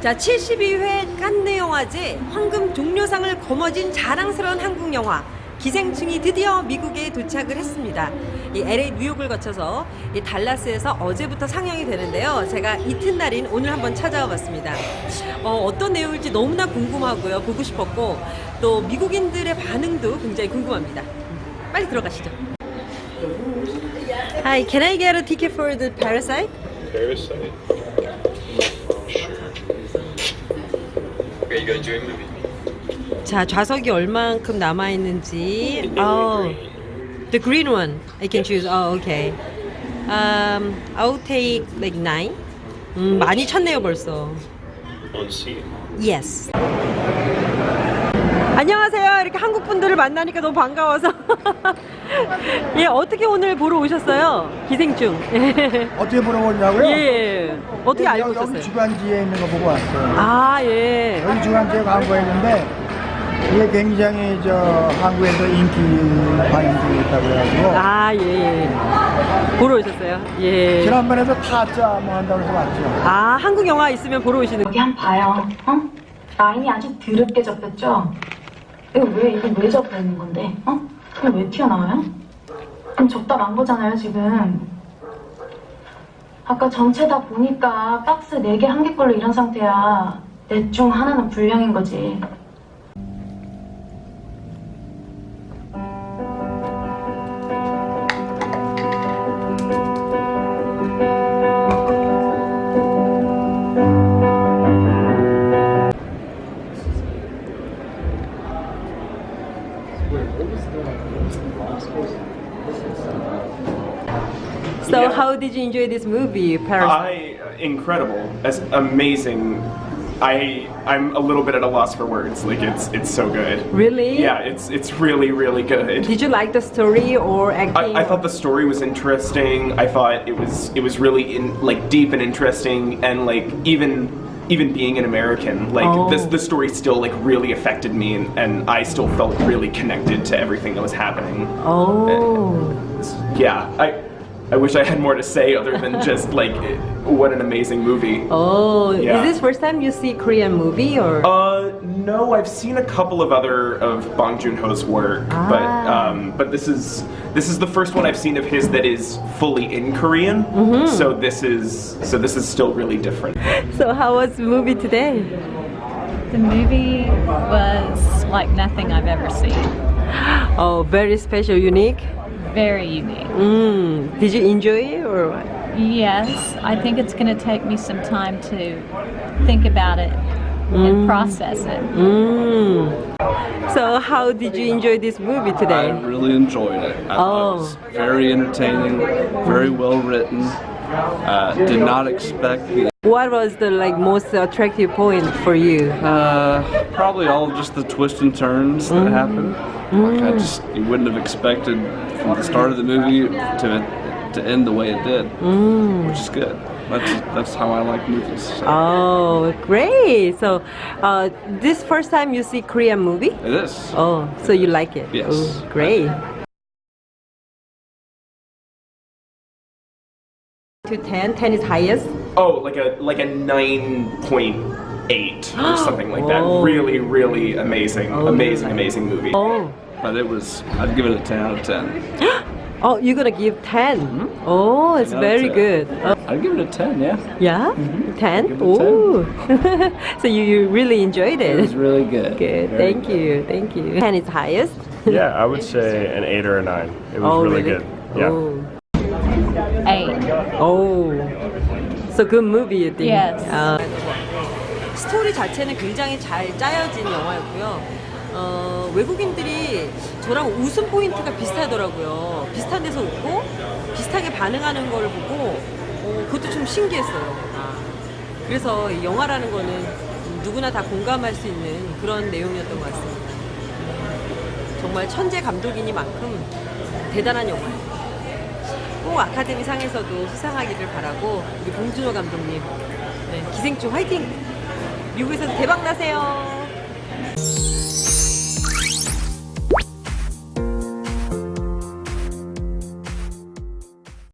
자, 72회 칸느 영화제 황금 종려상을 거머쥔 자랑스러운 한국 영화 기생충이 드디어 미국에 도착을 했습니다. 이 LA 뉴욕을 거쳐서 이 달라스에서 어제부터 상영이 되는데요. 제가 이튿날인 오늘 한번 찾아와 봤습니다. 어, 어떤 내용일지 너무나 궁금하고요. 보고 싶었고 또 미국인들의 반응도 굉장히 궁금합니다. 빨리 들어가시죠. Hi, can I get a ticket for the Parasite? Parasite. Sure. Are you gonna a movie? 자 좌석이 얼만큼 남아 있는지. Oh, the green one. I can choose. Oh, okay. Um, I'll take like nine. 음, 많이 쳤네요 벌써. On scene. Yes. 안녕하세요. 이렇게 한국 분들을 만나니까 너무 반가워서. 예, 어떻게 오늘 보러 오셨어요? 기생충. 어떻게 물어보냐고요? 예. 어떻게 알고 여기 있었어요? 주간지에 있는 거 보고 왔어요. 아, 예. 여기 주간지에 광고 했는데 이게 굉장히 저 한국에서 인기 반응이 있다고 해가지고 아, 예, 예. 보러 오셨어요? 예. 지난번에도 타짜 뭐 한다고 해서 왔죠. 아, 한국 영화 있으면 보러 오시는 여기 한번 봐요. 어? 라인이 아주 드럽게 접혔죠? 이거 왜, 이거 왜 접혀 있는 건데? 어? 그럼 왜 튀어나와요? 그럼 접다 만 거잖아요, 지금. 아까 전체 다 보니까 박스 4개 한 개꼴로 이런 상태야. 넷 중 하나는 불량인 거지. So Yeah. how did you enjoy this movie, Parasite? I incredible, as amazing. I I'm a little bit at a loss for words. Like it's it's so good. really? Yeah, it's it's really really good. Did you like the story or acting? I, I thought the story was interesting. I thought it was it was really in like deep and interesting, and like even even being an American, like Oh. this the story still like really affected me, and, and I still felt really connected to everything that was happening. Oh. Uh, yeah, I I wish I had more to say other than just like what an amazing movie. Oh, Yeah. is this first time you see Korean movie or? Uh, no, I've seen a couple of other of Bong Joon Ho's work, but Ah. um, but this is this is the first one I've seen of his that is fully in Korean. Mm-hmm. So this is so this is still really different. So how was the movie today? The movie was like nothing I've ever seen. Oh, very special, unique. Very unique. Mm. Did you enjoy it or what? Yes, I think it's going to take me some time to think about it and process it. Mm. So how did you enjoy this movie today? I really enjoyed it. I thought Oh. it was very entertaining, very well written. Uh, did not expect the What was the like most attractive point for you? uh, probably all just the twists and turns that happened. Like I just you wouldn't have expected from the start of the movie to to end the way it did, which is good. That's that's how I like movies. So Oh, great! So, uh, this first time you see Korean movie? It is. Oh, so you like it? Yes. Oh, great. To 10, 10 is highest. Oh, like a like a nine point eight or something like that. Whoa. Really, really amazing, Oh. amazing, amazing movie. Oh, But it was. I'd give it a ten out of ten. oh, you're gonna give 10. Mm-hmm. Oh, it's Ten out of very 10. good. Oh, I'd give it a ten. Yeah. yeah, mm-hmm. 10. Give it a 10. Oh, so you, you really enjoyed It it. was really good. Good. Very Thank good. you. Thank you. 10 is highest. Yeah, I would say an eight or a nine. It was oh, really, really? good. Yeah. Oh. Oh. Eight. Oh, so good movie, you think? Yes. 아, 스토리 자체는 굉장히 잘 짜여진 영화였고요. 어, 외국인들이 저랑 웃음 포인트가 비슷하더라고요. 비슷한 데서 웃고 비슷하게 반응하는 걸 보고 어, 그것도 좀 신기했어요. 아, 그래서 이 영화라는 거는 누구나 다 공감할 수 있는 그런 내용이었던 것 같습니다. 정말 천재 감독이니만큼 대단한 영화예요. 꼭 아카데미 상에서도 수상하기를 바라고 우리 봉준호 감독님 네, 기생충 화이팅! 미국에서 대박 나세요.